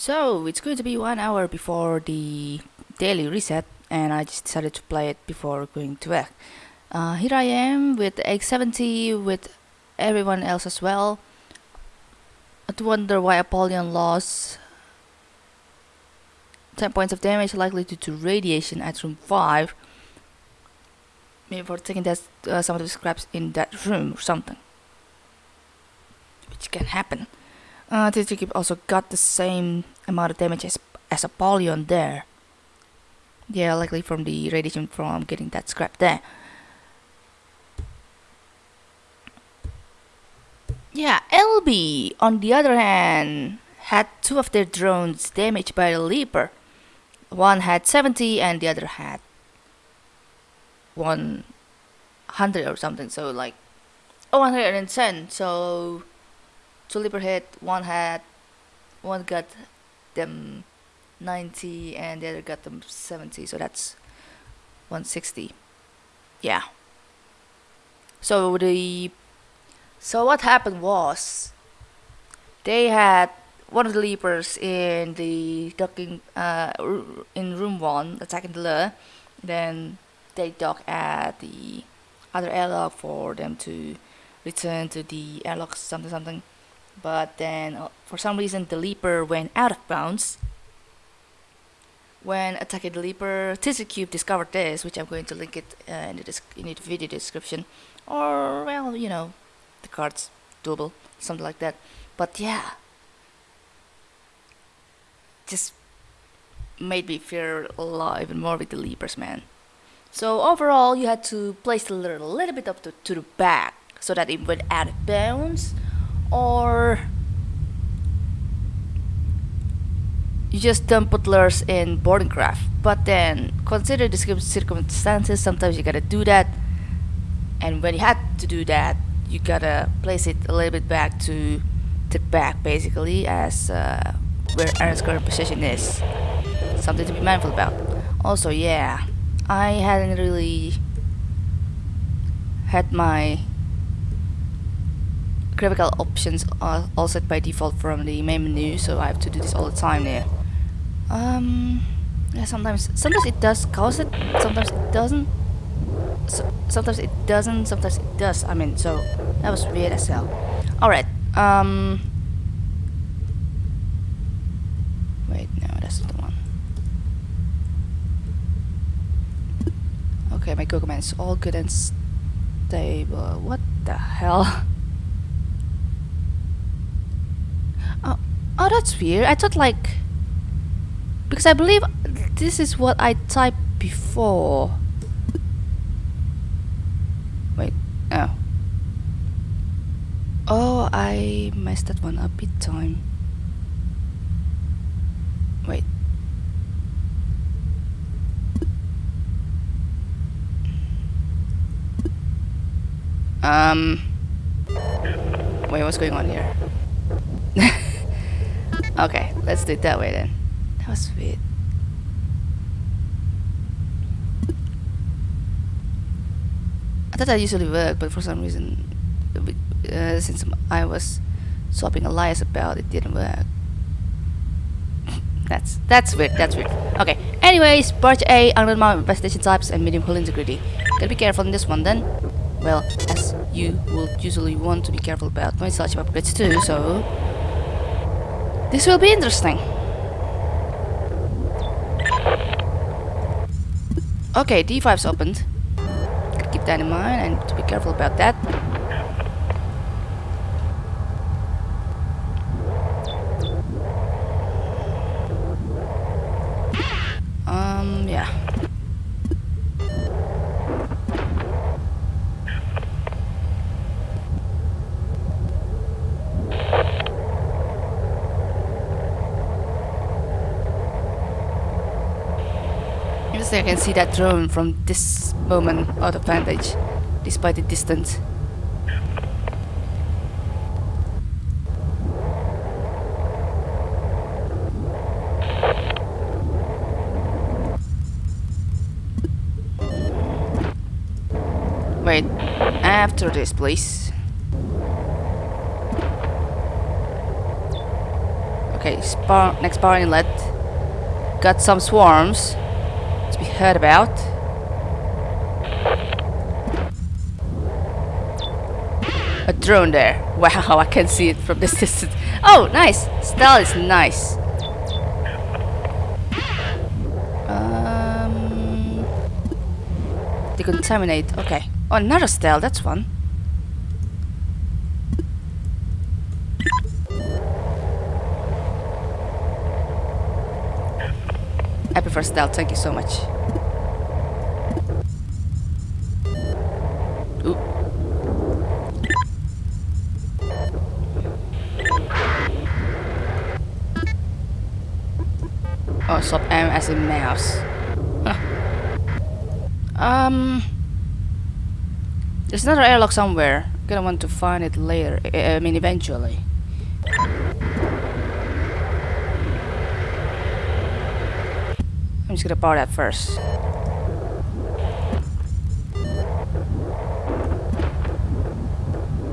So it's going to be one hour before the daily reset, and I just decided to play it before going to bed. Uh, here I am with X70 with everyone else as well. I do wonder why Apollyon lost 10 points of damage, likely due to radiation at room 5. Maybe for taking that, uh, some of the scraps in that room or something. Which can happen. Uh, Titsukip also got the same amount of damage as, as Apollyon there. Yeah, likely from the radiation from getting that scrap there. Yeah, LB, on the other hand, had two of their drones damaged by the Leaper. One had 70 and the other had 100 or something, so like oh, 110. So two Leaper hit, one had, one got them 90 and the other got them 70, so that's 160. Yeah. So the so what happened was they had one of the leapers in the docking uh, in room one attacking the lure. Then they dock at the other airlock for them to return to the airlock something something. But then uh, for some reason the leaper went out of bounds. When attacking the leaper, Cube discovered this, which I'm going to link it uh, in, the in the video description, or well, you know, the cards double, something like that. But yeah, just made me fear a lot even more with the leapers, man. So overall, you had to place the a little bit up to, to the back so that it went out of bounds, or you just don't put lures in boarding craft. But then consider the circumstances. Sometimes you gotta do that, and when you had to do that, you gotta place it a little bit back to the back, basically, as uh, where Aaron's current position is. Something to be mindful about. Also, yeah, I hadn't really had my graphical options are all set by default from the main menu, so I have to do this all the time there. Um, yeah, sometimes, sometimes it does cause it, sometimes it doesn't. So, sometimes it doesn't, sometimes it does. I mean, so that was weird as hell. Alright, um... Wait, no, that's the one. Okay, my Google Man is all good and stable. What the hell? Oh, oh, that's weird. I thought like because I believe this is what I typed before. Wait, oh. Oh, I messed that one up big time. Wait. Um. Wait, what's going on here? okay, let's do it that way then. That was weird. I thought that usually worked, but for some reason, uh, since I was swapping alliance about, it didn't work. that's that's weird. That's weird. Okay. Anyways, Barge A, unknown investigation types, and medium hull integrity. Gotta be careful in this one then. Well, as you will usually want to be careful about when such upgrades too, so this will be interesting. Okay, D5's opened. Keep that in mind and to be careful about that. Um, yeah. I can see that drone from this moment out of vantage, despite the distance. Wait, after this, please. Okay, spar next power inlet. Got some swarms to be heard about. A drone there. Wow, I can see it from this distance. Oh, nice. Stealth is nice. Um, decontaminate. Okay. Oh, another stealth. That's one. I prefer stealth. Thank you so much. Ooh. Oh, sub M as in mouse. Huh. Um, there's another airlock somewhere. Gonna want to find it later. I mean, eventually. Just gonna power that first.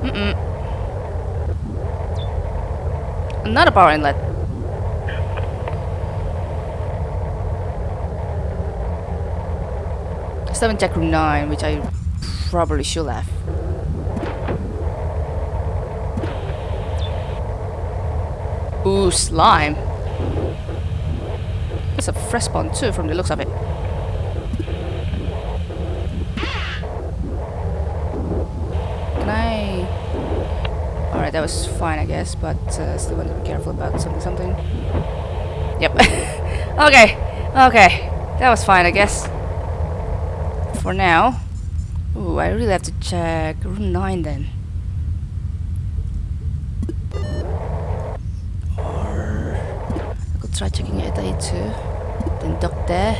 Mm-mm. Another power inlet. Seven check room nine, which I probably should have. Ooh, slime. It's a fresh spawn too, from the looks of it. Can I? Alright, that was fine, I guess, but uh, still want to be careful about something. Something. Yep. okay. Okay. That was fine, I guess. For now. Ooh, I really have to check room nine then. Or I could try checking it at too. Then dock there.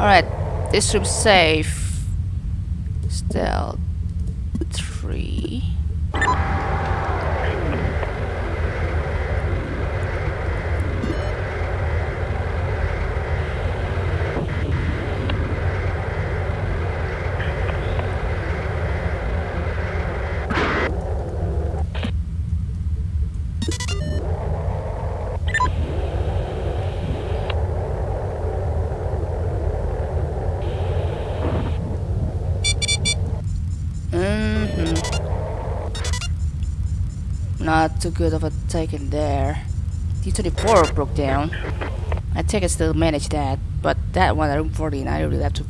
Alright, this room's safe. Stealth 3. hmm Not too good of a taken there. D24 broke down. I think I still manage that, but that one at room 14, I really have to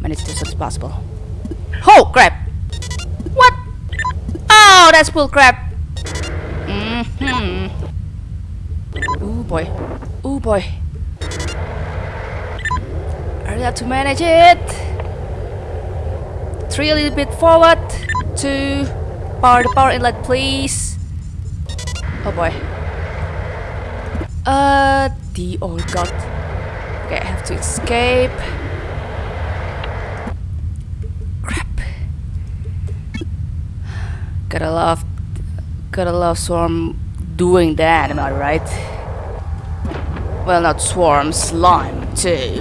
manage this as possible. Oh, crap! What? Oh, that's bull crap! Mm-hmm. Ooh, boy. Ooh, boy. I really have to manage it! Three a little bit forward. Two. Power the power inlet, please. Oh boy. Uh, the oh god. Okay, I have to escape. Crap. Gotta love, gotta love Swarm doing that. Am I right? Well, not Swarm, Slime too.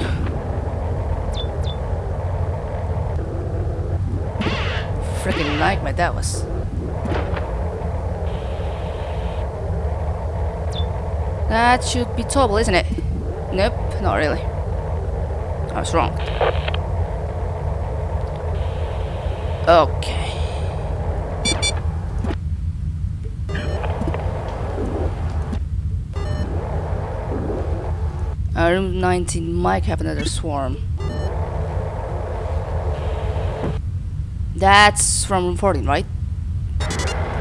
freaking nightmare that was. That should be topple, isn't it? Nope, not really. I was wrong. Okay. Uh, room 19 might have another swarm. That's from room 14, right?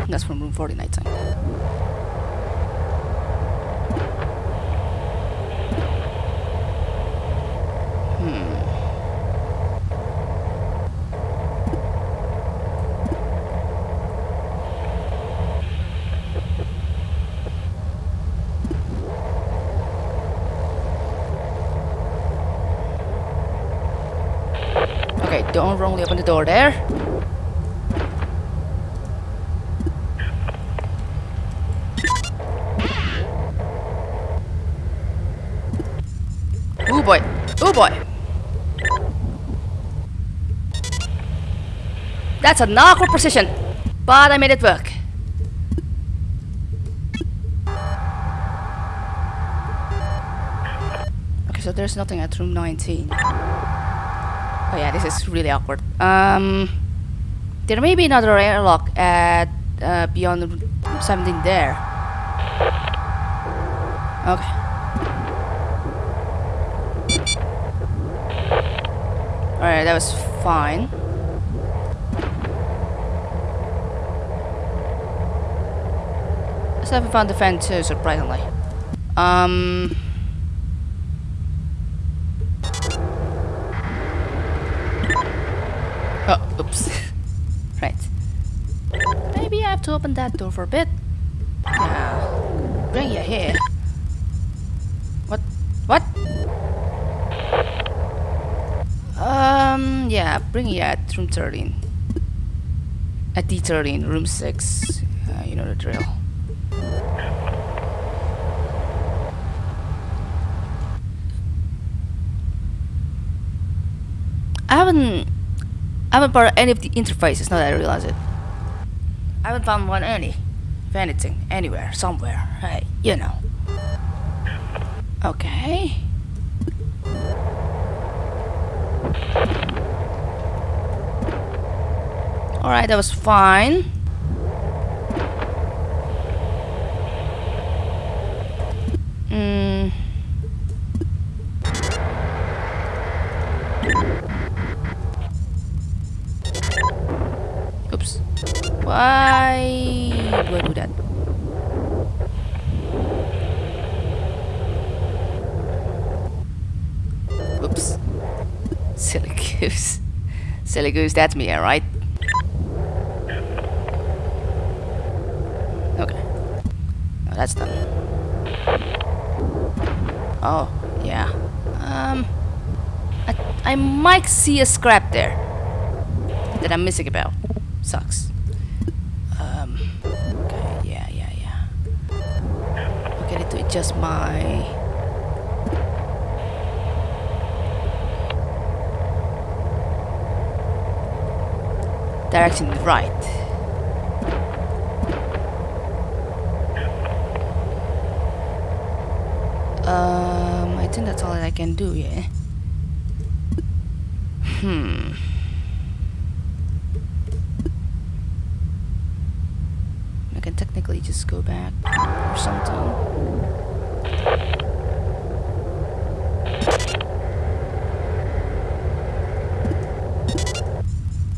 That's from room 14, I think. Hmm. Okay, open the door there. Oh boy. Oh boy. That's a knock with precision. But I made it work. Okay, so there's nothing at room 19. Oh yeah, this is really awkward. Um, there may be another airlock at uh, beyond 17 there. Okay. Alright, that was fine. I haven't found the fan too, surprisingly. Um... Oh, oops. right. To open that door for a bit. Bring you here. What? What? Um, yeah, bring you at room 13. At D13, room 6. Uh, you know the drill. I haven't I haven't part any of the interfaces now that I realize it. I haven't found one any. If anything, anywhere, somewhere. Hey, you know. Okay. Alright, that was fine. Mm. Oops. Why do I do that? Oops. Silly goose. Silly goose, that's me, alright? Okay. That's done. Oh, yeah. Um, I, I might see a scrap there that I'm missing about. Sucks. Um, okay, yeah, yeah, yeah. Okay, need to adjust my... Direction right. Um, I think that's all that I can do, yeah. Hmm. I can technically just go back or something.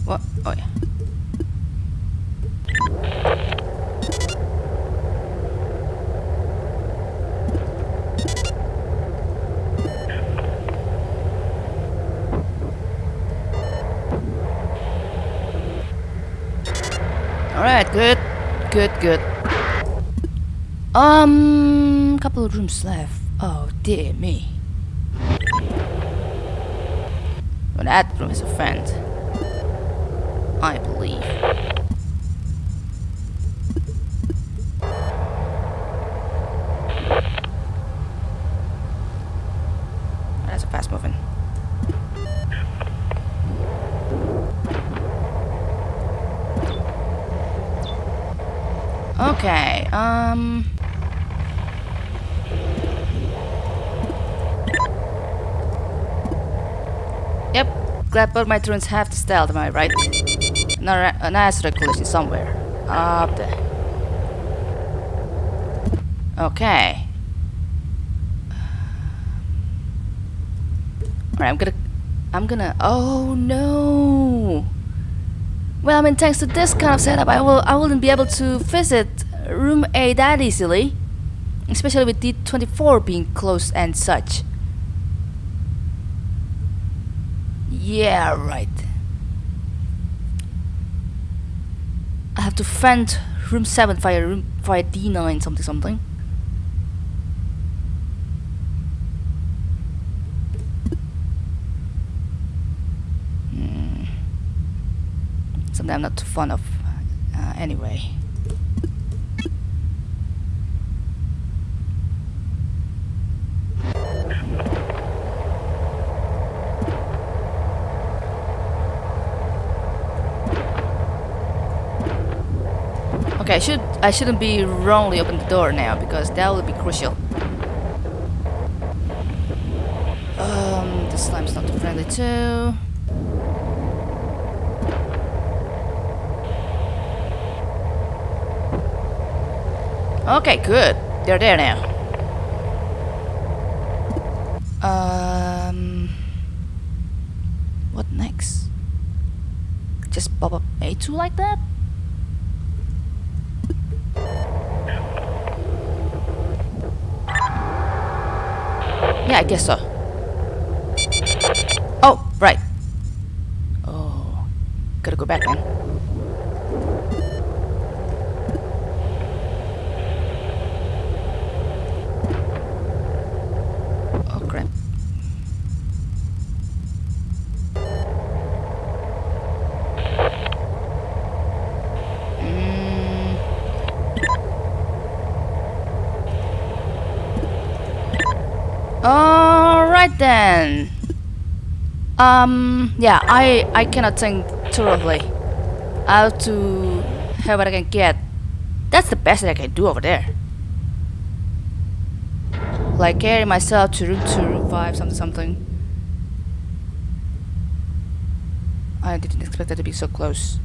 What? Oh yeah. Alright, good. Good, good. Um, couple of rooms left. Oh, dear me. Well, that room is a friend. I believe. That's a fast moving. Okay, um... Yep, glad both my turns have the stealth, am I right? No, an asteroid collision somewhere. Up there. Okay. Alright, I'm gonna... I'm gonna... Oh, no! Well, I mean, thanks to this kind of setup, I will I wouldn't be able to visit room A that easily, especially with D24 being closed and such. Yeah, right. I have to fend room 7 via room via D9 something something. Hmm. Something I'm not too fond of uh, anyway. Okay, I should I shouldn't be wrongly open the door now because that will be crucial. Um, the slime's not too friendly too. Okay, good. They're there now. Um, what next? Just pop up A2 like that? Yeah, I guess so. Oh, right. Oh, gotta go back, man. Oh, crap. Mm. Alright then. Um, yeah, I I cannot think thoroughly. I have to have what I can get. That's the best that I can do over there. Like carry myself to room 2, room 5, something something. I didn't expect that to be so close.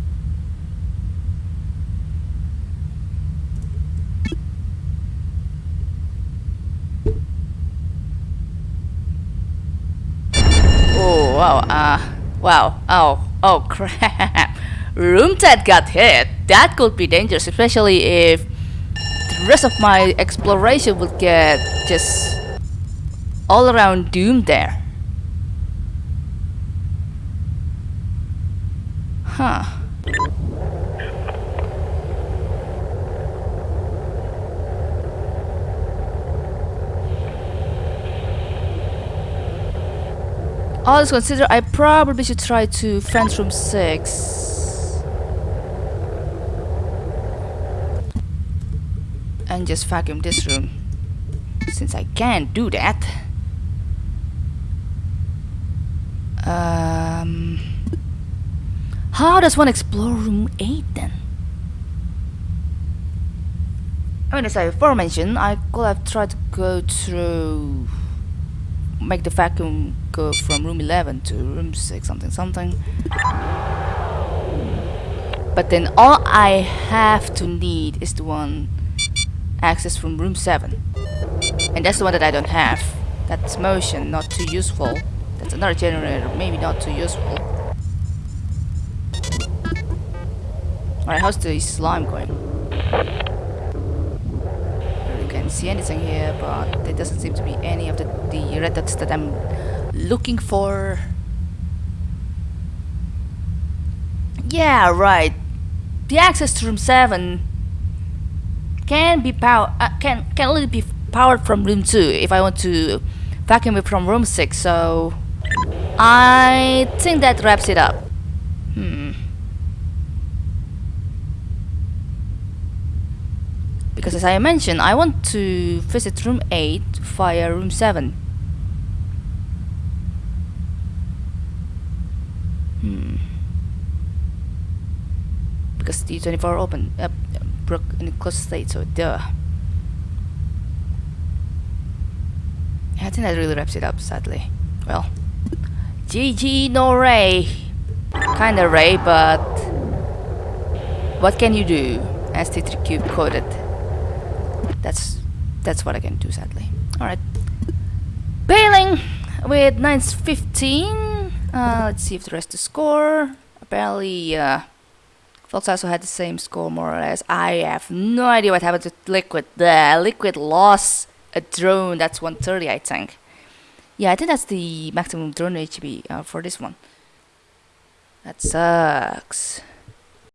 Wow, uh wow, oh, oh crap. Room 10 got hit. That could be dangerous, especially if the rest of my exploration would get just all around doomed there. Huh. All this considered, I probably should try to fence room 6. And just vacuum this room. Since I can't do that. Um, how does one explore room 8 then? I mean, as I before mentioned, I could have tried to go through make the vacuum go from room 11 to room 6 something something. But then all I have to need is the one access from room 7 and that's the one that I don't have. That's motion not too useful. That's another generator maybe not too useful. Alright how's the slime going see anything here, but there doesn't seem to be any of the, the red dots that I'm looking for. Yeah, right. The access to room 7 can be power uh, can can only be powered from room 2 if I want to vacuum it from room 6, so I think that wraps it up. Hmm. Because as I mentioned I want to visit room 8 via room 7 hmm. Because the 24 open uh, broke in a closed state so duh. I think that really wraps it up sadly. Well GG no Ray. Kinda Ray but what can you do? ST3 cube coded that's that's what I can do sadly. Alright. Bailing with 915. Uh, let's see if the rest to score. Apparently uh Fox also had the same score more or less. I have no idea what happened to Liquid. The Liquid lost a drone, that's 130 I think. Yeah, I think that's the maximum drone HP uh, for this one. That sucks.